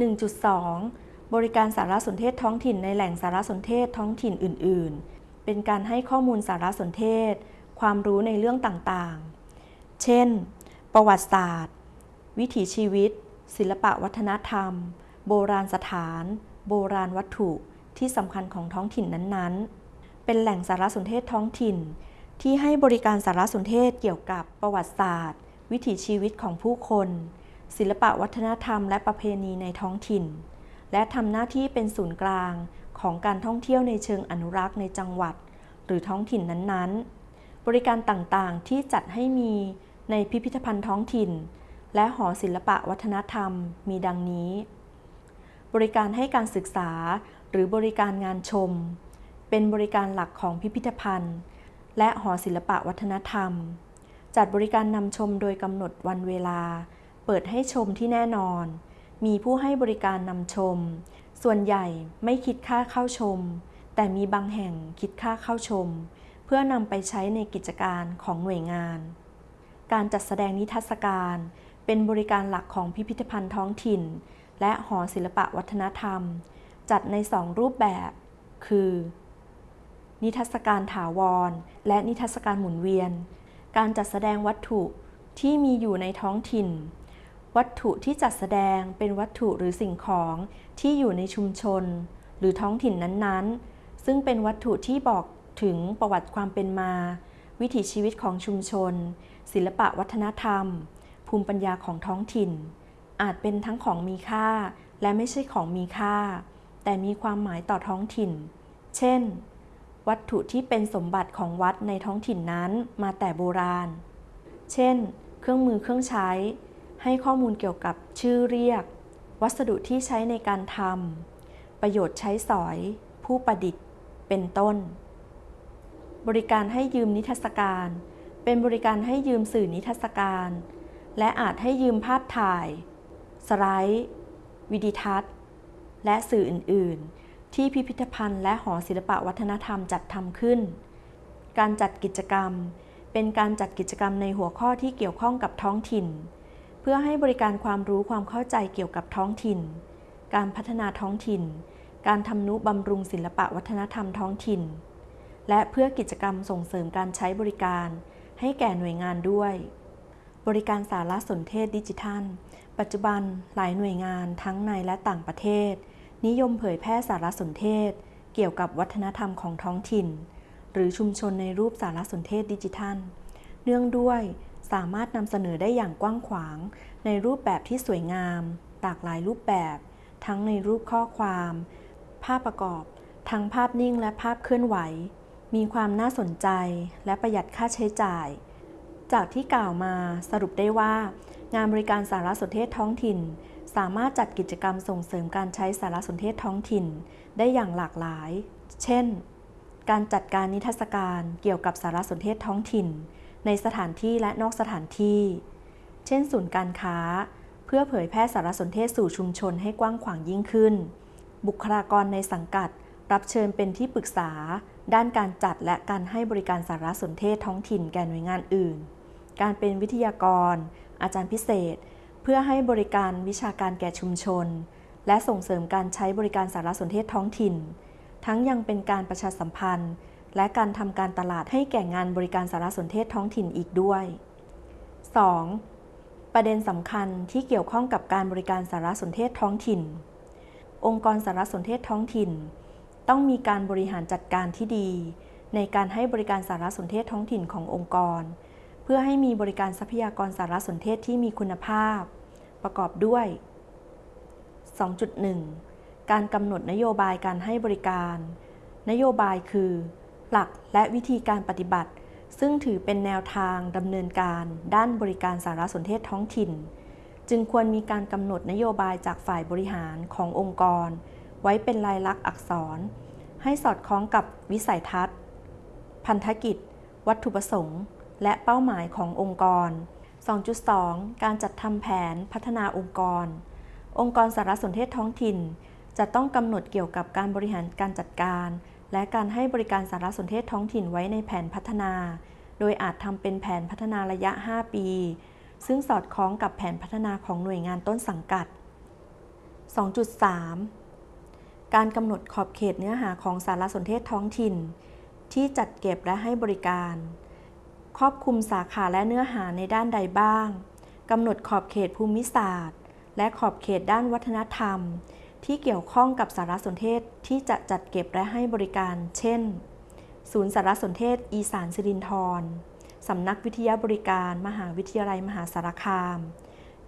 1.2 บริการสารสนเทศท้องถิ่นในแหล่งสารสนเทศท้องถิ่นอื่น ๆ เป็นการให้ข้อมูลสารสนเทศ ความรู้ในเรื่องต่างๆ เช่น ประวัติศาสตร์ วิถีชีวิต ศิลปะวัฒนธรรม โบราณสถาน โบราณวัตถุที่สำคัญของท้องถิ่นนั้นๆ เป็นแหล่งสารสนเทศท้องถิ่น ที่ให้บริการสารสนเทศเกี่ยวกับประวัติศาสตร์ วิถีชีวิตของผู้คน ศิลปะวัฒนธรรมและประเพณีในท้องถิ่น และทำหน้าที่เป็นศูนย์กลางของการท่องเที่ยวในเชิงอนุรักษ์ในจังหวัด หรือท้องถิ่นนั้นๆ บริการต่างๆที่จัดให้มีในพิพิธภัณฑ์ท้องถิ่น และหอศิลปะวัฒนธรรมมีดังนี้ บริการให้การศึกษาหรือบริการงานชม เป็นบริการหลักของพิพิธภัณฑ์ และหอศิลปะวัฒนธรรม จัดบริการนำชมโดยกำหนดวันเวลา เปิดให้ชมที่แน่นอน มีผู้ให้บริการนำชม ส่วนใหญ่ไม่คิดค่าเข้าชม แต่มีบางแห่งคิดค่าเข้าชม เพื่อนำไปใช้ในกิจการของหน่วยงาน การจัดแสดงนิทรรศการ เป็นบริการหลักของพิพิธภัณฑ์ท้องถิ่น และหอศิลปะวัฒนธรรม จัดในสองรูปแบบ คือ นิทรรศการถาวร และนิทรรศการหมุนเวียน การจัดแสดงวัตถุที่มีอยู่ในท้องถิ่น วัตถุที่จัดแสดงเป็นวัตถุหรือสิ่งของที่อยู่ในชุมชน หรือท้องถิ่นนั้นๆ ซึ่งเป็นวัตถุที่บอกถึงประวัติความเป็นมา วิถีชีวิตของชุมชน ศิลปะวัฒนธรรม ภูมิปัญญาของท้องถิ่น อาจเป็นทั้งของมีค่า และไม่ใช่ของมีค่า แต่มีความหมายต่อท้องถิ่น เช่น วัตถุที่เป็นสมบัติของวัดในท้องถิ่นนั้นมาแต่โบราณ เช่น เครื่องมือเครื่องใช้ ให้ข้อมูลเกี่ยวกับชื่อเรียก วัสดุที่ใช้ในการทำประโยชน์ใช้สอย ผู้ประดิษฐ์ เป็นต้น บริการให้ยืมนิทรรศการ เป็นบริการให้ยืมสื่อนิทรรศการ และอาจให้ยืมภาพถ่าย สไลด์ วิดีทัศน์ และสื่ออื่น ๆ ที่พิพิธภัณฑ์และหอศิลปะวัฒนธรรมจัดทำขึ้น การจัดกิจกรรม เป็นการจัดกิจกรรมในหัวข้อที่เกี่ยวข้องกับท้องถิ่น เพื่อให้บริการความรู้ความเข้าใจเกี่ยวกับท้องถิ่น การพัฒนาท้องถิ่น การทำนุบำรุงศิลปะวัฒนธรรมท้องถิ่น และเพื่อกิจกรรมส่งเสริมการใช้บริการ ให้แก่หน่วยงานด้วย บริการสารสนเทศดิจิทัล ปัจจุบันหลายหน่วยงานทั้งในและต่างประเทศ นิยมเผยแพร่สารสนเทศ เกี่ยวกับวัฒนธรรมของท้องถิ่น หรือชุมชนในรูปสารสนเทศดิจิทัล เนื่องด้วย สามารถนำเสนอได้อย่างกว้างขวาง ในรูปแบบที่สวยงาม หลากหลายรูปแบบ ทั้งในรูปข้อความ ภาพประกอบ ทั้งภาพนิ่งและภาพเคลื่อนไหว มีความน่าสนใจและประหยัดค่าใช้จ่าย จากที่กล่าวมาสรุปได้ว่า งานบริการสารสนเทศท้องถิ่น สามารถจัดกิจกรรมส่งเสริมการใช้สารสนเทศท้องถิ่น ได้อย่างหลากหลาย เช่น การจัดการนิทรรศการเกี่ยวกับสารสนเทศท้องถิ่น ในสถานที่และนอกสถานที่ เช่นศูนย์การค้า เพื่อเผยแพร่สารสนเทศสู่ชุมชนให้กว้างขวางยิ่งขึ้น บุคลากรในสังกัด รับเชิญเป็นที่ปรึกษา ด้านการจัดและการให้บริการสารสนเทศท้องถิ่นแก่หน่วยงานอื่น การเป็นวิทยากร อาจารย์พิเศษ เพื่อให้บริการวิชาการแก่ชุมชน และส่งเสริมการใช้บริการสารสนเทศท้องถิ่น ทั้งยังเป็นการประชาสัมพันธ์ และการทำการตลาดให้แก่งานบริการสารสนเทศท้องถิ่นอีกด้วย 2. ประเด็นสำคัญที่เกี่ยวข้องกับการบริการสารสนเทศท้องถิ่น องค์กรสารสนเทศท้องถิ่น ต้องมีการบริหารจัดการที่ดี ในการให้บริการสารสนเทศท้องถิ่นขององค์กร เพื่อให้มีบริการทรัพยากรสารสนเทศที่มีคุณภาพ ประกอบด้วย 2.1 การกำหนดนโยบายการให้บริการ นโยบายคือ หลักและวิธีการปฏิบัติ ซึ่งถือเป็นแนวทางดำเนินการด้านบริการสารสนเทศท้องถิ่น จึงควรมีการกำหนดนโยบายจากฝ่ายบริหารขององค์กร ไว้เป็นลายลักษณ์อักษร ให้สอดคล้องกับวิสัยทัศน์ พันธกิจ วัตถุประสงค์ และเป้าหมายขององค์กร 2.2 การจัดทำแผนพัฒนาองค์กร องค์กรสารสนเทศท้องถิ่น จะต้องกำหนดเกี่ยวกับการบริหารการจัดการ และการให้บริการสารสนเทศท้องถิ่นไว้ในแผนพัฒนา โดยอาจทำเป็นแผนพัฒนาระยะ 5 ปี ซึ่งสอดคล้องกับแผนพัฒนาของหน่วยงานต้นสังกัด 2.3 การกำหนดขอบเขตเนื้อหาของสารสนเทศท้องถิ่น ที่จัดเก็บและให้บริการ ครอบคลุมสาขาและเนื้อหาในด้านใดบ้างกำหนดขอบเขตภูมิศาสตร์ และขอบเขตด้านวัฒนธรรม ที่เกี่ยวข้องกับสารสนเทศที่จะจัดเก็บและให้บริการ เช่น ศูนย์สารสนเทศ อีสานสิรินธรสำนักวิทยาบริการมหาวิทยาลัยมหาสารคาม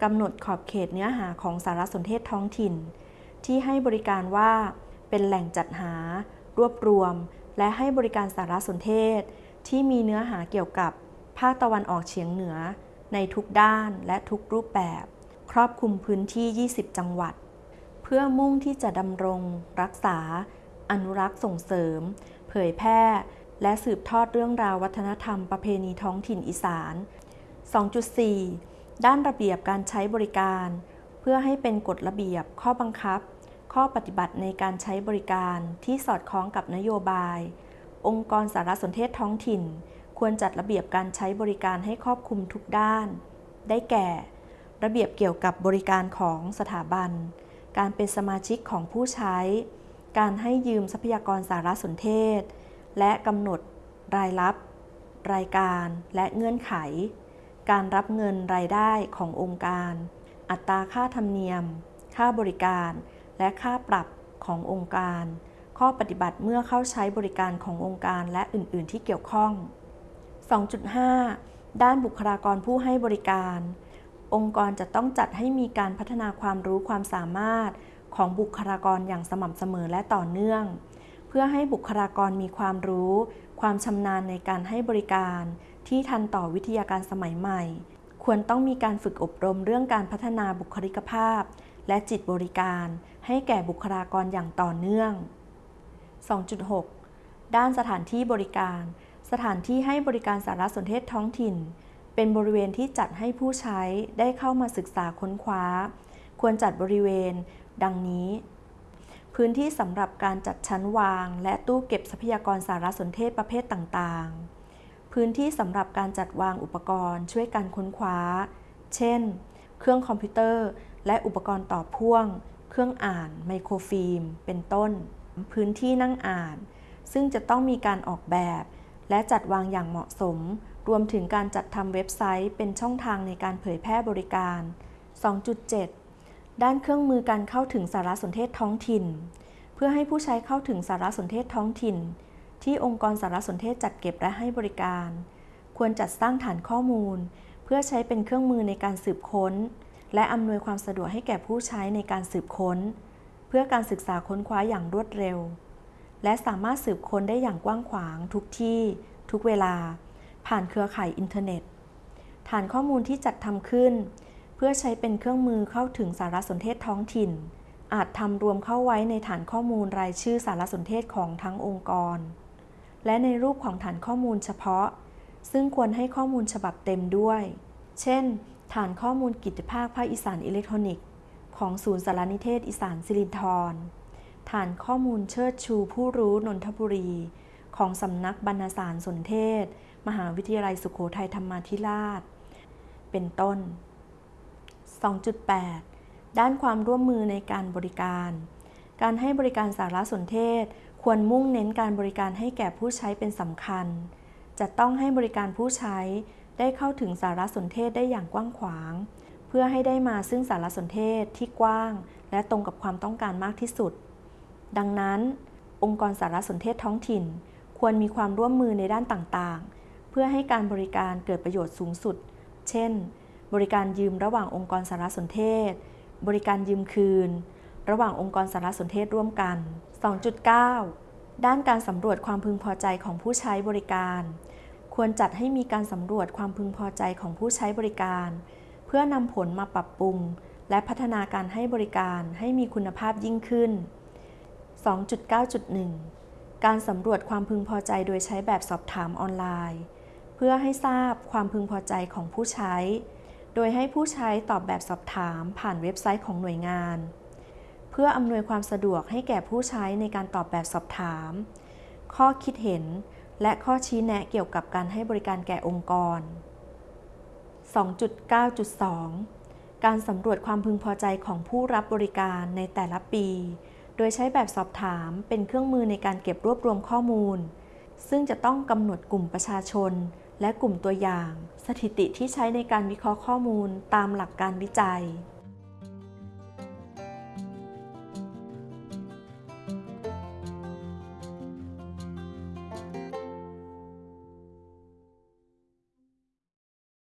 กำหนดขอบเขตเนื้อหาของสารสนเทศท้องถิ่น ที่ให้บริการว่าเป็นแหล่งจัดหา รวบรวม และให้บริการสารสนเทศ ที่มีเนื้อหาเกี่ยวกับภาคตะวันออกเฉียงเหนือ ในทุกด้านและทุกรูปแบบ ครอบคลุมพื้นที่ 20 จังหวัด เพื่อมุ่งที่จะดำรง รักษา อนุรักษ์ส่งเสริม เผยแพร่ และสืบทอดเรื่องราววัฒนธรรมประเพณีท้องถิ่นอีสาน 2.4 ด้านระเบียบการใช้บริการ เพื่อให้เป็นกฎระเบียบข้อบังคับ ข้อปฏิบัติในการใช้บริการที่สอดคล้องกับนโยบาย องค์กรสารสนเทศท้องถิ่น ควรจัดระเบียบการใช้บริการให้ครอบคลุมทุกด้าน ได้แก่ ระเบียบเกี่ยวกับบริการของสถาบัน การเป็นสมาชิกของผู้ใช้ การให้ยืมทรัพยากรสารสนเทศ และกำหนดรายรับ รายการและเงื่อนไข การรับเงินรายได้ขององค์การ อัตราค่าธรรมเนียม ค่าบริการ และค่าปรับขององค์การ ข้อปฏิบัติเมื่อเข้าใช้บริการขององค์การและอื่น ๆ ที่เกี่ยวข้อง 2.5 ด้านบุคลากรผู้ให้บริการ องค์กรจะต้องจัดให้มีการพัฒนาความรู้ความสามารถของบุคลากรอย่างสม่ำเสมอและต่อเนื่อง เพื่อให้บุคลากรมีความรู้ ความชำนาญในการให้บริการ ที่ทันต่อวิทยาการสมัยใหม่ ควรต้องมีการฝึกอบรมเรื่องการพัฒนาบุคลิกภาพ และจิตบริการ ให้แก่บุคลากรอย่างต่อเนื่อง 2.6 ด้านสถานที่บริการ สถานที่ให้บริการสารสนเทศท้องถิ่น เป็นบริเวณที่จัดให้ผู้ใช้ได้เข้ามาศึกษาค้นคว้า ควรจัดบริเวณ ดังนี้ พื้นที่สำหรับการจัดชั้นวาง และตู้เก็บทรัพยากรสารสนเทศประเภทต่างๆ พื้นที่สำหรับการจัดวางอุปกรณ์ช่วยการค้นคว้า เช่น เครื่องคอมพิวเตอร์ และอุปกรณ์ต่อพ่วง เครื่องอ่าน ไมโครฟิล์ม เป็นต้น พื้นที่นั่งอ่าน ซึ่งจะต้องมีการออกแบบ และจัดวางอย่างเหมาะสม รวมถึงการจัดทำเว็บไซต์เป็นช่องทางในการเผยแพร่บริการ 2.7 ด้านเครื่องมือการเข้าถึงสารสนเทศท้องถิ่น เพื่อให้ผู้ใช้เข้าถึงสารสนเทศท้องถิ่น ที่องค์กรสารสนเทศจัดเก็บและให้บริการ ควรจัดสร้างฐานข้อมูล เพื่อใช้เป็นเครื่องมือในการสืบค้น และอำนวยความสะดวกให้แก่ผู้ใช้ในการสืบค้น เพื่อการศึกษาค้นคว้าอย่างรวดเร็ว และสามารถสืบค้นได้อย่างกว้างขวางทุกที่ ทุกเวลา ผ่านเครือข่ายอินเทอร์เน็ต ฐานข้อมูลที่จัดทำขึ้น เพื่อใช้เป็นเครื่องมือเข้าถึงสารสนเทศท้องถิ่น อาจทำรวมเข้าไว้ในฐานข้อมูลรายชื่อสารสนเทศของทั้งองค์กร และในรูปของฐานข้อมูลเฉพาะ ซึ่งควรให้ข้อมูลฉบับเต็มด้วย เช่น ฐานข้อมูลกิจภาคภาคอีสานอิเล็กทรอนิกส์ของศูนย์สารนิเทศอีสานสิรินธรฐานข้อมูลเชิดชูผู้รู้นนทบุรี ของสำนักบรรณสารสนเทศ มหาวิทยาลัยสุโขทัยธรรมาธิราช เป็นต้น 2.8 ด้านความร่วมมือในการบริการ การให้บริการสารสนเทศ ควรมุ่งเน้นการบริการให้แก่ผู้ใช้เป็นสำคัญ จะต้องให้บริการผู้ใช้ได้เข้าถึงสารสนเทศได้อย่างกว้างขวาง เพื่อให้ได้มาซึ่งสารสนเทศที่กว้าง และตรงกับความต้องการมากที่สุด ดังนั้น องค์กรสารสนเทศท้องถิ่น ควรมีความร่วมมือในด้านต่างๆ พื่อให้การบริการเกิดประโยชน์สูงสุด เช่น บริการยืมระหว่างองค์กรสารสนเทศ บริการยืมคืน ระหว่างองค์กรสารสนเทศร่วมกัน 2.9 ด้านการสำรวจความพึงพอใจของผู้ใช้บริการ ควรจัดให้มีการสำรวจความพึงพอใจของผู้ใช้บริการ เพื่อนำผลมาปรับปรุง และพัฒนาการให้บริการให้มีคุณภาพยิ่งขึ้น 2.9.1 การสำรวจความพึงพอใจโดยใช้แบบสอบถามออนไลน์ เพื่อให้ทราบความพึงพอใจของผู้ใช้ โดยให้ผู้ใช้ตอบแบบสอบถามผ่านเว็บไซต์ของหน่วยงาน เพื่ออำนวยความสะดวกให้แก่ผู้ใช้ในการตอบแบบสอบถาม ข้อคิดเห็น และข้อชี้แนะเกี่ยวกับการให้บริการแก่องค์กร 2.9.2 การสำรวจความพึงพอใจของผู้รับบริการในแต่ละปี โดยใช้แบบสอบถามเป็นเครื่องมือในการเก็บรวบรวมข้อมูล ซึ่งจะต้องกำหนดกลุ่มประชาชน และกลุ่มตัวอย่าง สถิติที่ใช้ในการวิเคราะห์ข้อมูลตามหลักการวิจัย